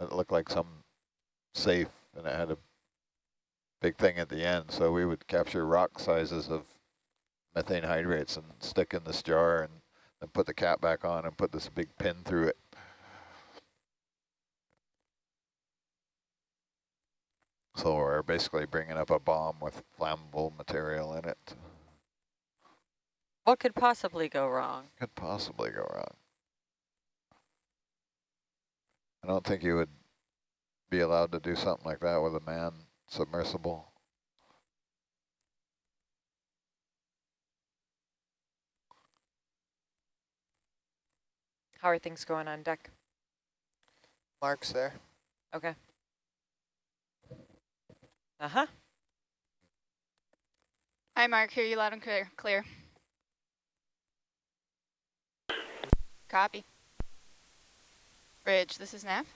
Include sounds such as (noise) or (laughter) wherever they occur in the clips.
It looked like some safe and it had a big thing at the end. So we would capture rock sizes of methane hydrates and stick in this jar and then put the cap back on and put this big pin through it. So we're basically bringing up a bomb with flammable material in it. What could possibly go wrong? Could possibly go wrong. I don't think you would be allowed to do something like that with a man submersible. How are things going on deck? Mark's there. Okay. Uh-huh. Hi, Mark. Hear you loud and clear. Clear. Copy. Bridge, this is Nav.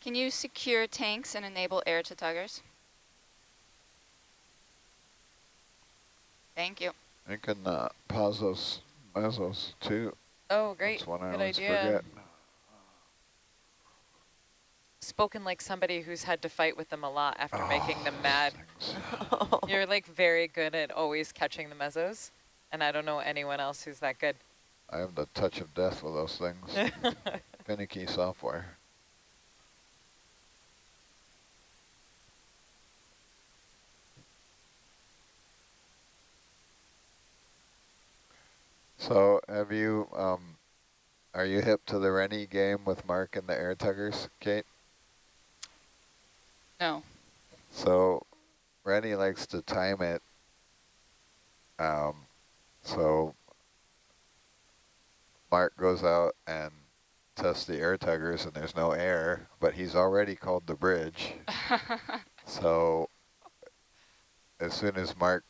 Can you secure tanks and enable air to tuggers? Thank you. You can uh, pause those mesos too. Oh, great. That's one I Good always idea. forget. Spoken like somebody who's had to fight with them a lot after making them Oh, mad. (laughs) You're like very good at always catching the mesos, and I don't know anyone else who's that good. I have the touch of death with those things. (laughs) Finicky software. So have you, um, are you hip to the Rennie game with Mark and the air tuggers, Kate? No. So Rennie likes to time it. Um, so Mark goes out and tests the air tuggers and there's no air, but he's already called the bridge. (laughs) So as soon as Mark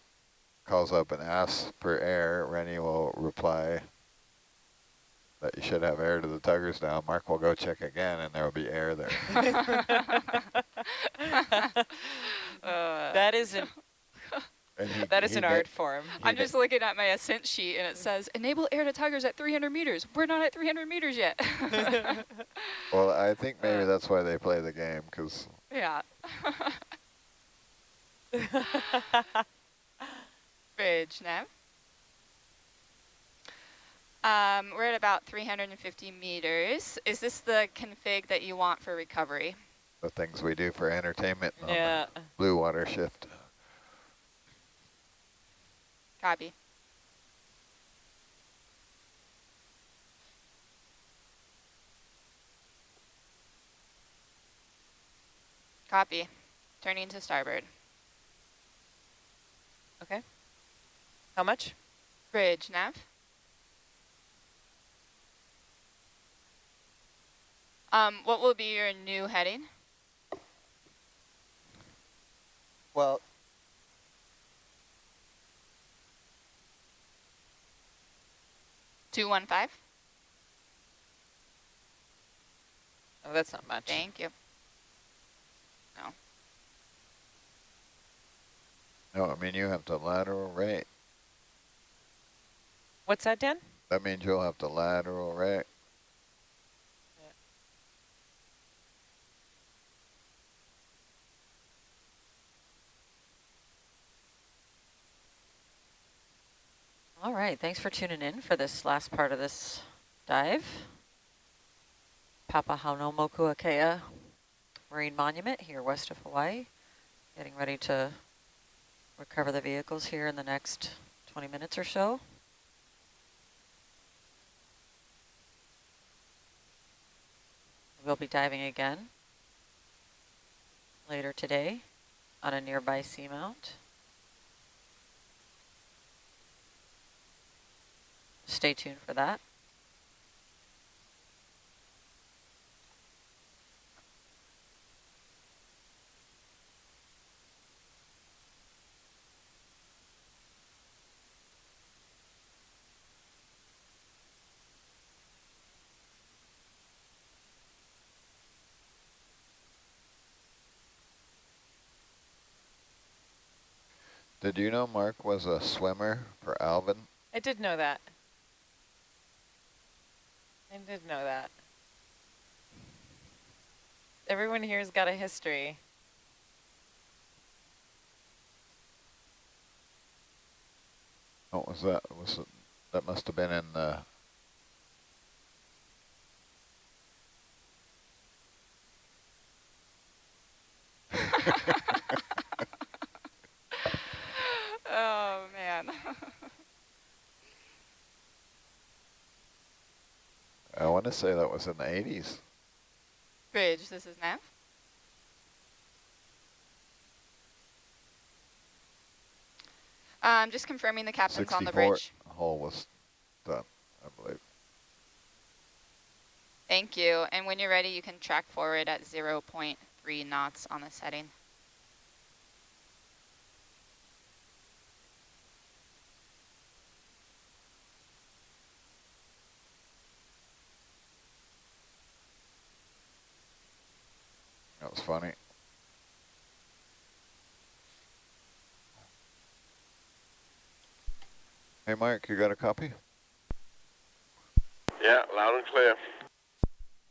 calls up and asks for air, Rennie will reply that you should have air to the tuggers now. Mark will go check again and there will be air there. (laughs) (laughs) Uh, that is an And he- that is an art form. I'm just looking at my ascent sheet and it says enable air to tuggers at 300 meters. We're not at 300 meters yet. (laughs) Well, I think maybe Uh. that's why they play the game, because yeah. (laughs) Bridge nav. Um, we're at about 350 meters. Is this the config that you want for recovery? the things we do for entertainment on yeah. the blue water shift. Copy. Copy. Turning to starboard. Okay. How much? Bridge nav. Um, what will be your new heading? Well, Two one five. Oh, that's not much. Thank you. No, No, I mean, you have to lateral right. What's that, Dan? That means you'll have to lateral right. All right, thanks for tuning in for this last part of this dive. Papahanaumokuakea Marine Monument here west of Hawaii. Getting ready to recover the vehicles here in the next 20 minutes or so. We'll be diving again later today on a nearby seamount. Stay tuned for that. Did you know Mark was a swimmer for Alvin? I did know that. I did know that. Everyone here's got a history. What was that? Was it, that must have been in the (laughs) oh, man. I want to say that was in the 80s. Bridge, this is Nav. Um, just confirming the captain's on the 64 bridge. hull was done, I believe. Thank you. And when you're ready, you can track forward at 0 0.3 knots on the setting. Funny. Hey, Mike, you got a copy? Yeah, loud and clear.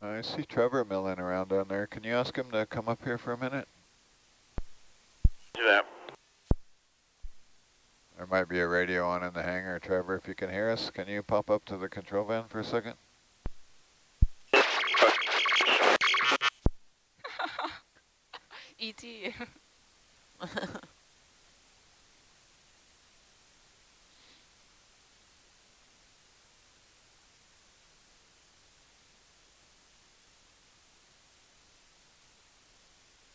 I see Trevor milling around down there. Can you ask him to come up here for a minute? Do that. There might be a radio on in the hangar. Trevor, if you can hear us, can you pop up to the control van for a second? E.T. (laughs)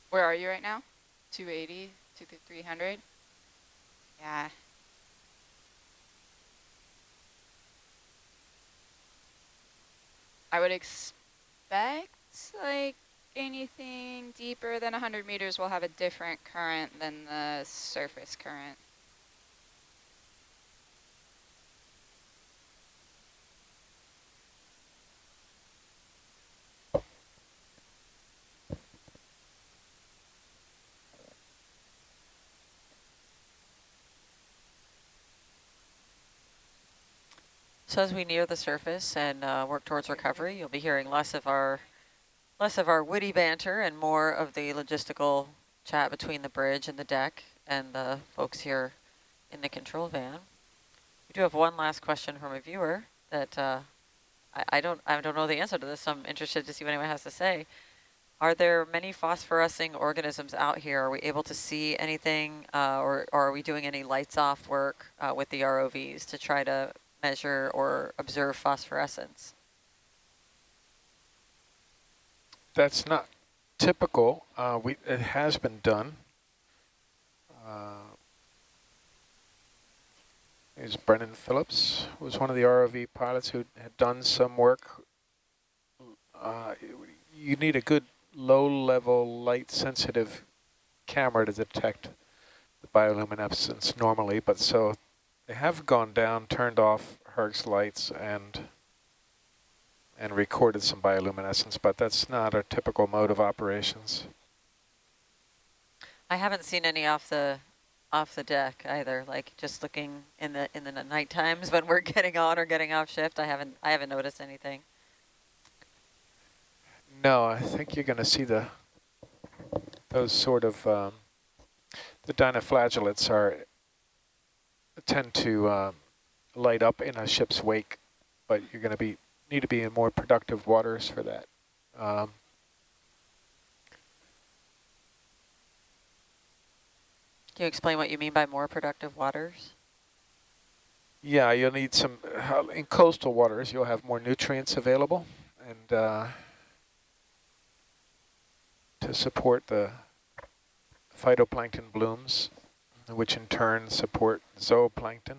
Where are you right now? 280, to 300? Yeah. I would expect like anything deeper than 100 meters will have a different current than the surface current. So as we near the surface and uh, work towards recovery, you'll be hearing less of our less of our witty banter and more of the logistical chat between the bridge and the deck and the folks here in the control van. We do have one last question from a viewer that uh, I, I don't I don't know the answer to this. So I'm interested to see what anyone has to say. Are there many phosphorescing organisms out here? Are we able to see anything uh, or, or, are we doing any lights off work uh, with the ROVs to try to measure or observe phosphorescence? That's not typical. Uh, we It has been done. Uh, is Brennan Phillips, was one of the ROV pilots who had done some work. Uh, you need a good low-level, light-sensitive camera to detect the bioluminescence normally, but so they have gone down, turned off Herc's lights, and and recorded some bioluminescence, but that's not our typical mode of operations. I haven't seen any off the off the deck either. Like just looking in the in the night times when we're (laughs) getting on or getting off shift, I haven't I haven't noticed anything. No, I think you're going to see the those sort of um, the dinoflagellates are tend to um, light up in a ship's wake, but you're going to be need to be in more productive waters for that. Um, Can you explain what you mean by more productive waters? Yeah, you'll need some, uh, in coastal waters, you'll have more nutrients available and uh, to support the phytoplankton blooms, which in turn support zooplankton.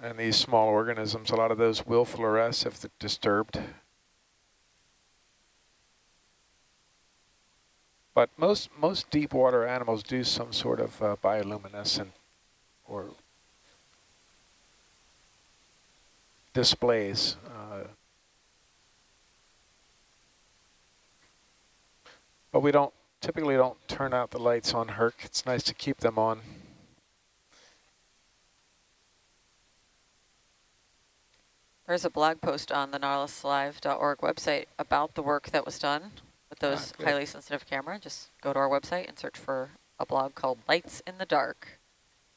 And these small organisms, a lot of those will fluoresce if they're disturbed. But most most deep water animals do some sort of uh, bioluminescent or displays. Uh, but we don't typically don't turn out the lights on Herc. It's nice to keep them on. There's a blog post on the nautiluslive.org website about the work that was done with those good. highly sensitive camera. Just go to our website and search for a blog called Lights in the Dark.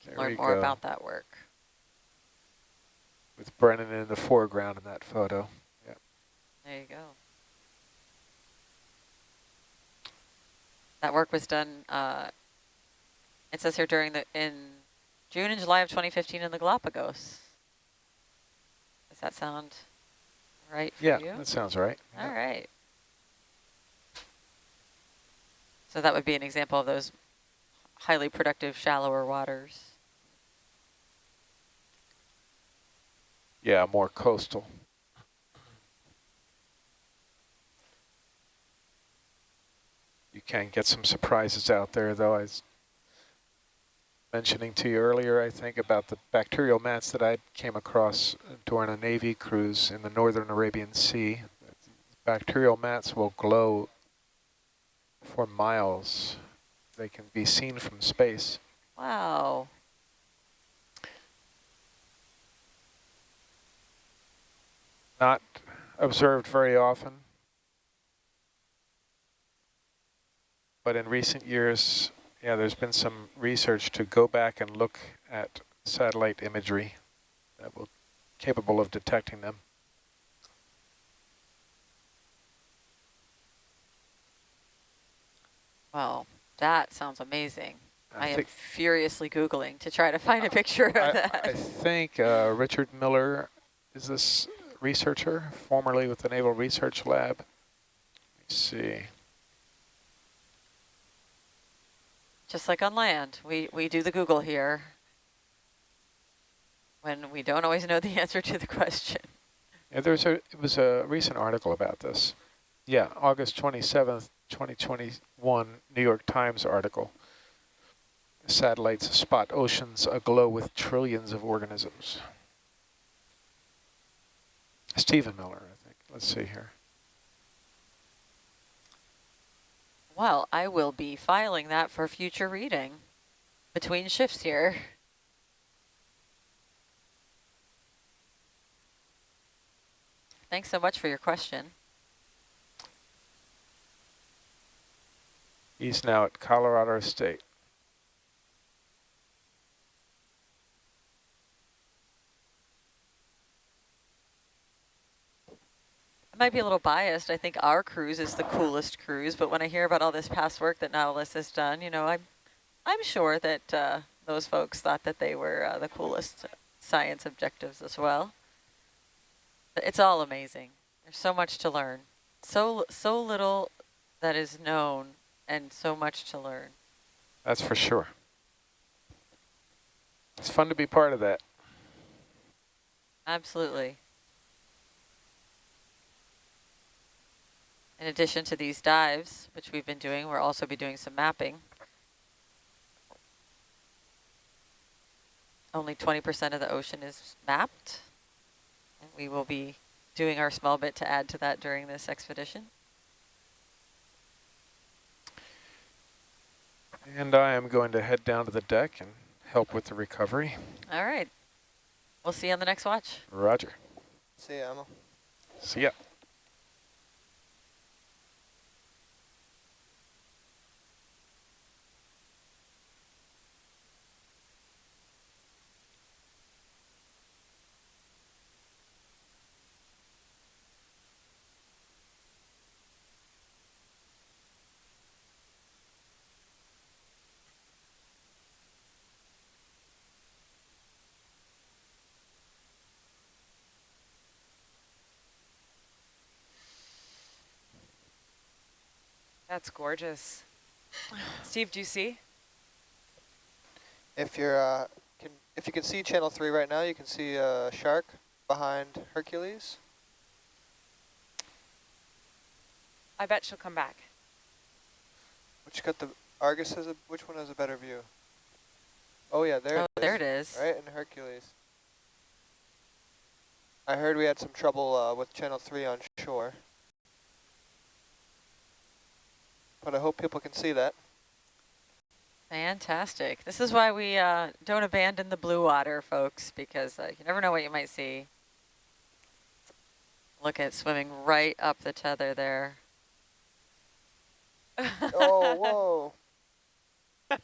You can There learn more go. about that work. With Brennan in the foreground in that photo. There you go. That work was done, uh, it says here during the, in June and July of 2015 in the Galapagos. Does that sound right for Yeah, you? that sounds right. All right. So that would be an example of those highly productive shallower waters. Yeah, more coastal. You can get some surprises out there, though. I was mentioning to you earlier, I think, about the bacterial mats that I came across during a Navy cruise in the northern Arabian Sea. Bacterial mats will glow for miles. They can be seen from space. Wow. Not observed very often. But in recent years, yeah, there's been some research to go back and look at satellite imagery that will capable of detecting them. Well, that sounds amazing. I, I am furiously Googling to try to find a picture of I, that. I think uh, Richard Miller is this researcher, formerly with the Naval Research Lab. Let's see. Just like on land, we, we do the Google here when we don't always know the (laughs) answer to the question. Yeah, there's a it was a recent article about this. Yeah, August 27th, 2021, New York Times article. Satellites spot oceans aglow with trillions of organisms. Stephen Miller, I think. Let's see here. Well, I will be filing that for future reading between shifts here. Thanks so much for your question. He's now at Colorado State. Might be a little biased. I think our cruise is the coolest cruise, but when I hear about all this past work that Nautilus has done, you know, I'm, I'm sure that uh, those folks thought that they were uh, the coolest science objectives as well. But It's all amazing. There's so much to learn. So, so little that is known and so much to learn. That's for sure. It's fun to be part of that. Absolutely. In addition to these dives, which we've been doing, we'll also be doing some mapping. Only 20% of the ocean is mapped. And we will be doing our small bit to add to that during this expedition. And I am going to head down to the deck and help with the recovery. All right. We'll see you on the next watch. Roger. See ya, Emma. See ya. That's gorgeous. Steve, do you see? If you're, uh, can, if you can see channel three right now, you can see a shark behind Hercules. I bet she'll come back. Which got the Argus has a, which one has a better view? Oh yeah, there oh, it is. there it is. Right in Hercules. I heard we had some trouble uh, with channel three on shore. But I hope people can see that. Fantastic. This is why we uh, don't abandon the blue water, folks, because uh, you never know what you might see. Look at swimming right up the tether there. Oh, (laughs) whoa.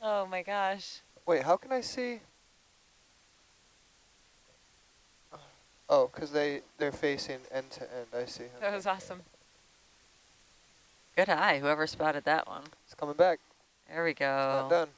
oh my gosh. Wait, how can I see? Oh, because they, they're facing end to end. I see. That was awesome. Good eye, whoever spotted that one. It's coming back. There we It's not go. done.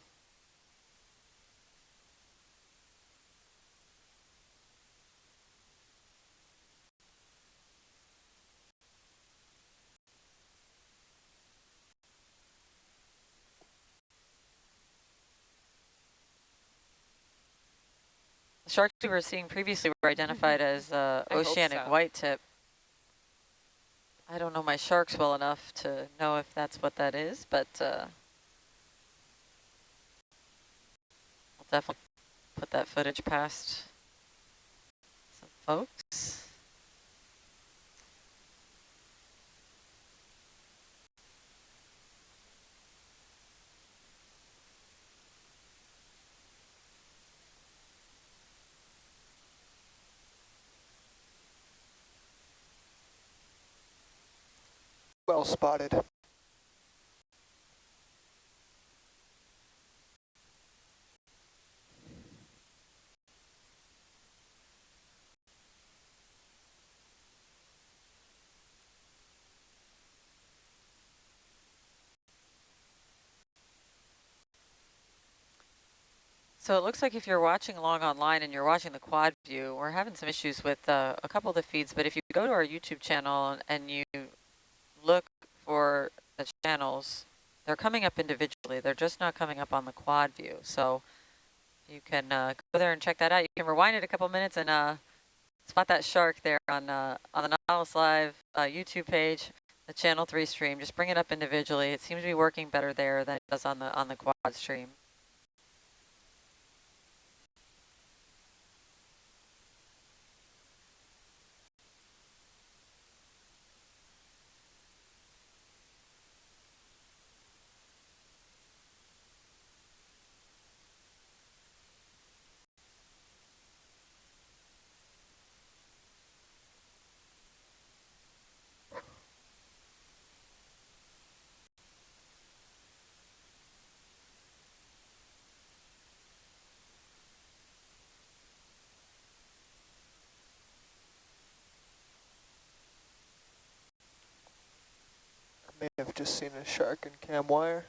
The sharks we were seeing previously were identified as uh, oceanic so. white tip. I don't know my sharks well enough to know if that's what that is, but uh, I'll definitely put that footage past some folks. Well spotted. So it looks like if you're watching along online and you're watching the quad view, we're having some issues with uh, a couple of the feeds, but if you go to our YouTube channel and you look for the channels, they're coming up individually. They're just not coming up on the quad view. So you can uh, go there and check that out. You can rewind it a couple minutes and uh, spot that shark there on uh, on the Nautilus Live uh, YouTube page, the Channel 3 stream. Just bring it up individually. It seems to be working better there than it does on the on the quad stream. May have just seen a shark in cam wire.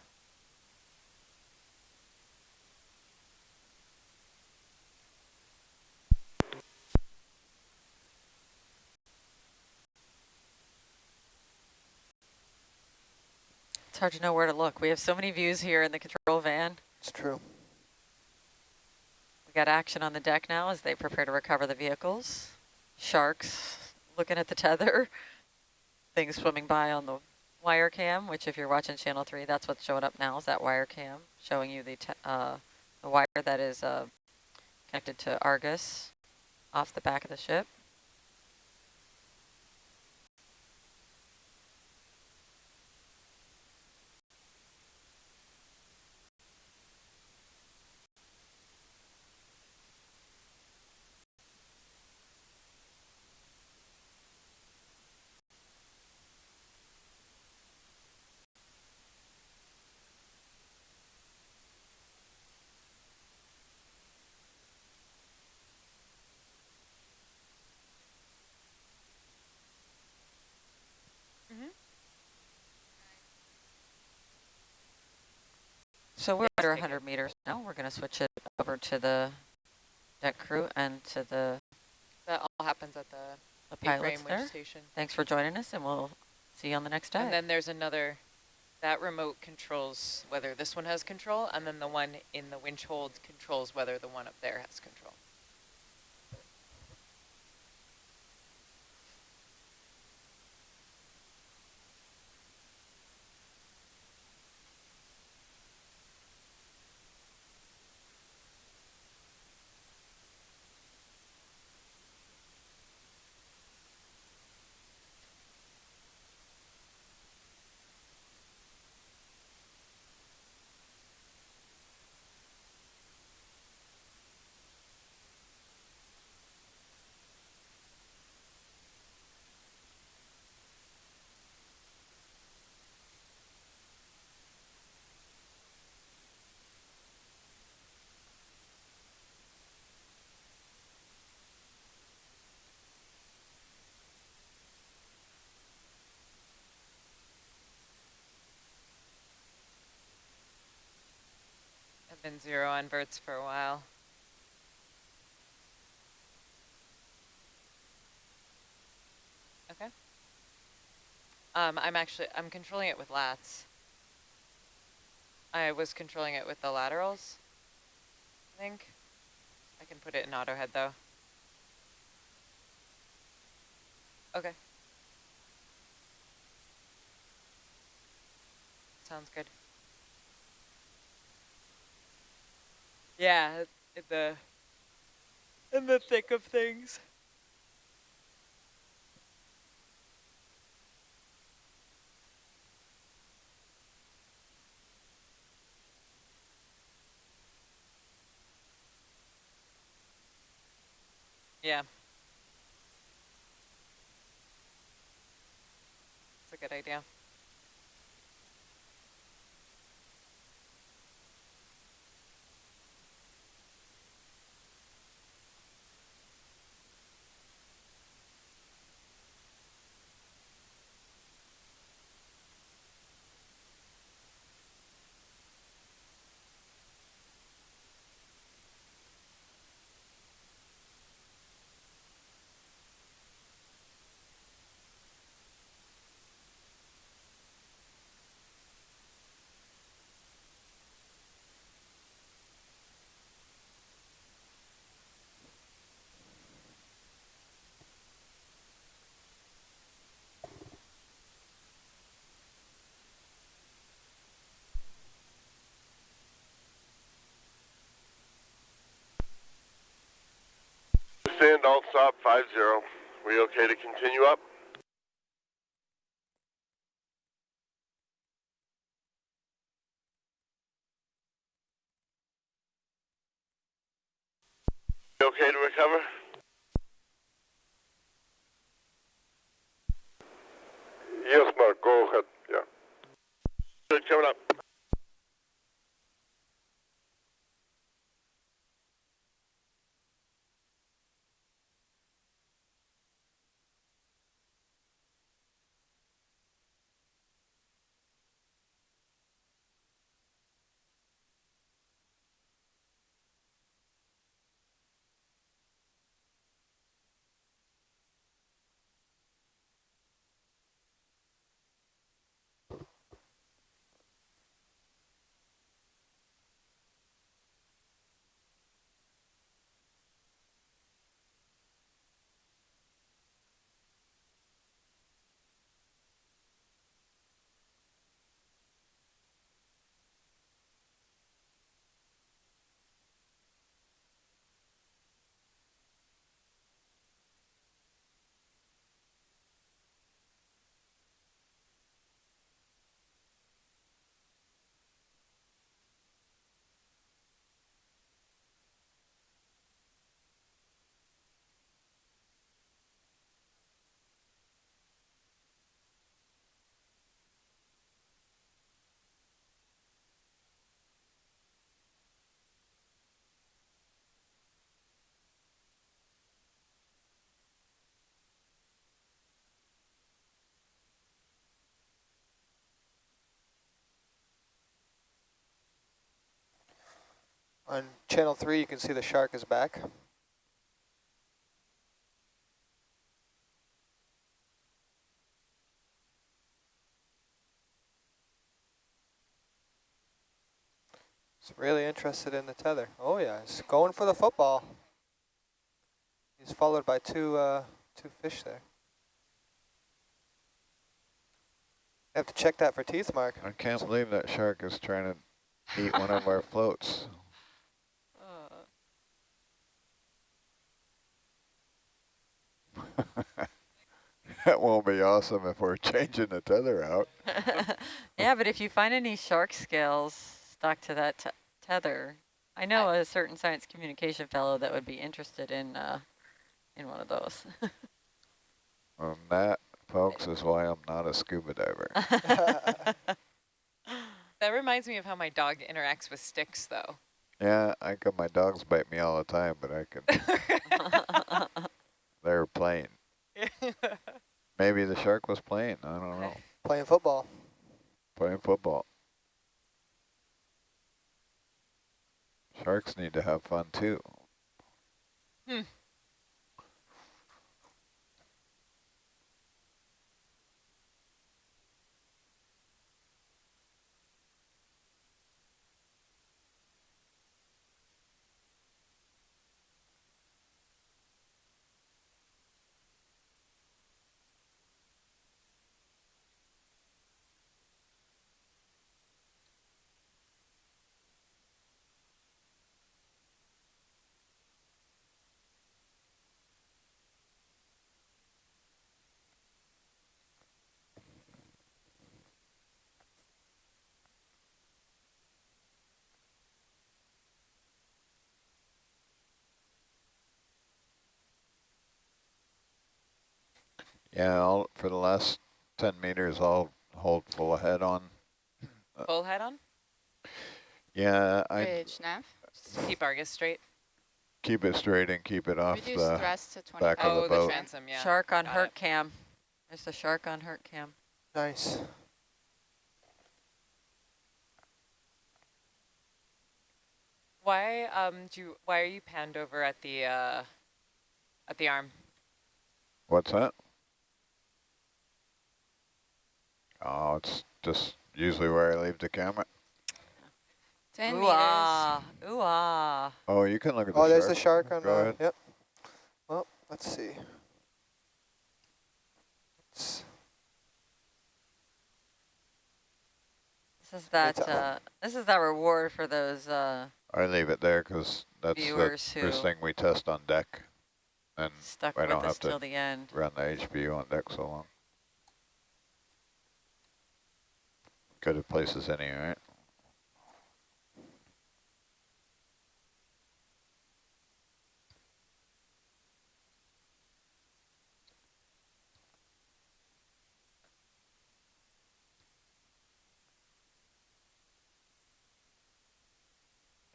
It's hard to know where to look. We have so many views here in the control van. It's true. We got action on the deck now as they prepare to recover the vehicles. Sharks looking at the tether. (laughs) Things swimming by on the wire cam, which if you're watching channel three, that's what's showing up now is that wire cam showing you the, uh, the wire that is uh, connected to Argus off the back of the ship. So we're under 100 meters now. We're going to switch it over to the deck crew and to the, That all happens at the the pilots there. station. Thanks for joining us, and we'll see you on the next dive. And then there's another, that remote controls whether this one has control, and then the one in the winch hold controls whether the one up there has control. Been zero on verts for a while. Okay. Um, I'm actually, I'm controlling it with lats. I was controlling it with the laterals, I think. I can put it in auto head though. Okay. Sounds good. Yeah, in the in the thick of things. Yeah. It's a good idea. Stand alt stop five zero. We okay to continue up? We okay to recover? Yes, Mark, go ahead, yeah. Good, coming up. On channel three, you can see the shark is back. He's really interested in the tether. Oh yeah, he's going for the football. He's followed by two uh, two fish there. I have to check that for teeth, Mark. I can't believe that shark is trying to eat one of our floats. (laughs) that won't be awesome if we're (laughs) changing the tether out. (laughs) yeah, but if you find any shark scales stuck to that te tether, I know a certain science communication fellow that would be interested in uh, in one of those. and that, folks, is why I'm not a scuba diver. that reminds me of how my dog interacts with sticks, though. Yeah, I can, my dogs bite me all the time, but I can. They're playing. (laughs) Maybe the shark was playing. I don't know. Playing football. Playing football. Sharks need to have fun too. Hmm. Yeah, I'll, for the last 10 meters, I'll hold full ahead on. Full head on? Yeah, I Bridge nav. Just keep Argus straight. keep it straight and keep it off Reduce the, thrust to back of 25. the Oh, the boat. transom, yeah. Shark on got hurt it. cam. There's the shark on Herc cam. Nice. Why um do you, why are you panned over at the uh at the arm? what's that? Oh, it's just usually where I leave the camera. 10 Ooh meters. ah, ooh ah. Oh, you can look at the Oh, shark. there's the shark on Go the, ahead. yep. Well, let's see. It's- This is that. Uh, this is that reward for those uh, I leave it there because that's the first thing we test on deck. And stuck I don't us have to till the end. run the HPU on deck so long. Good at places any, right?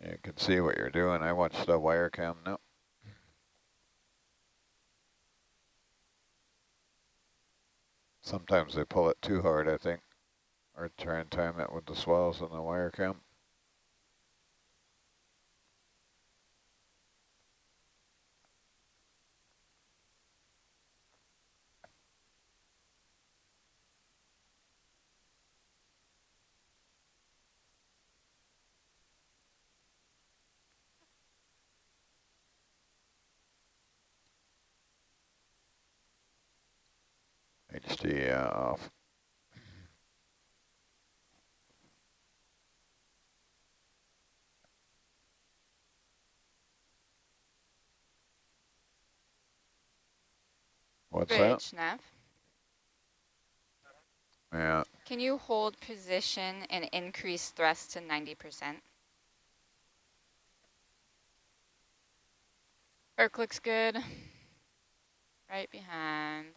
You can see what you're doing. I watched the wire cam now. Sometimes they pull it too hard, I think, or try and time it with the swells on the wire cam. HD uh, off. What's that? Nav. Yeah, Can you hold position and increase thrust to 90%? Arc looks good. Right behind.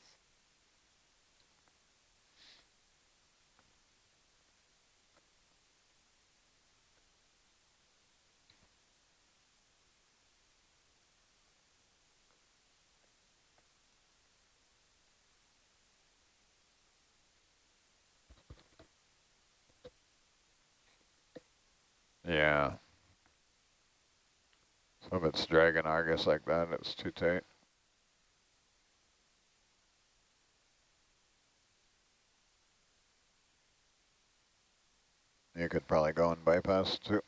Yeah. So if it's dragging Argus like that, it's too tight. You could probably go and bypass too.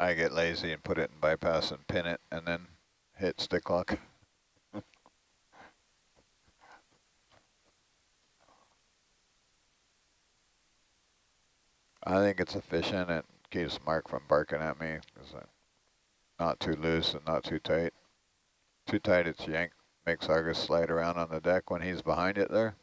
I get lazy and put it in bypass and pin it and then hit stick lock. I think it's efficient. It keeps Mark from barking at me. Uh, not too loose and not too tight. Too tight, it's yank. Makes Argus slide around on the deck when he's behind it there.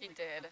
He did.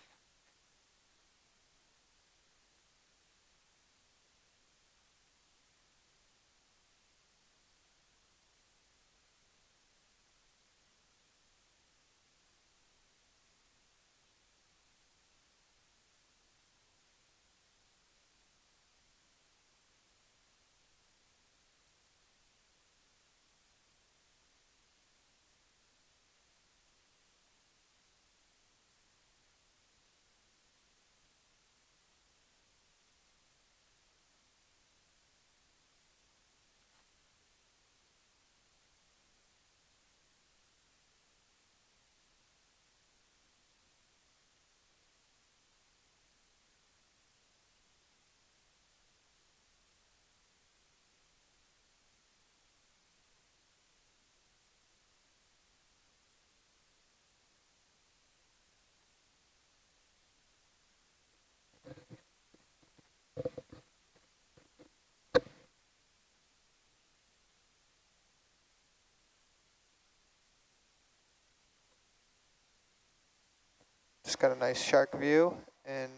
Just got a nice shark view in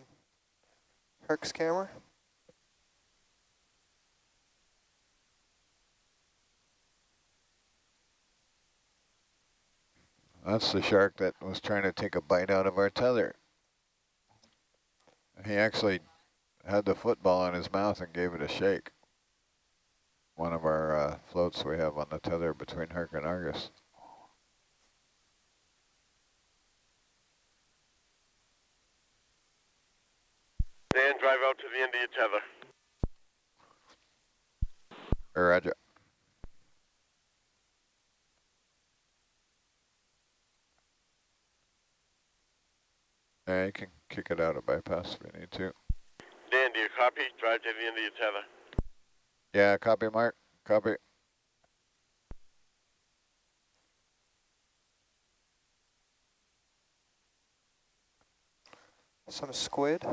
Herc's camera. That's the shark that was trying to take a bite out of our tether. He actually had the football in his mouth and gave it a shake. One of our uh, floats we have on the tether between Herc and Argus. Dan, drive out to the end of your tether. Roger. Yeah, you can kick it out of bypass if you need to. Dan, do you copy? Drive to the end of your tether. Yeah, copy, Mark. Copy. Some squid.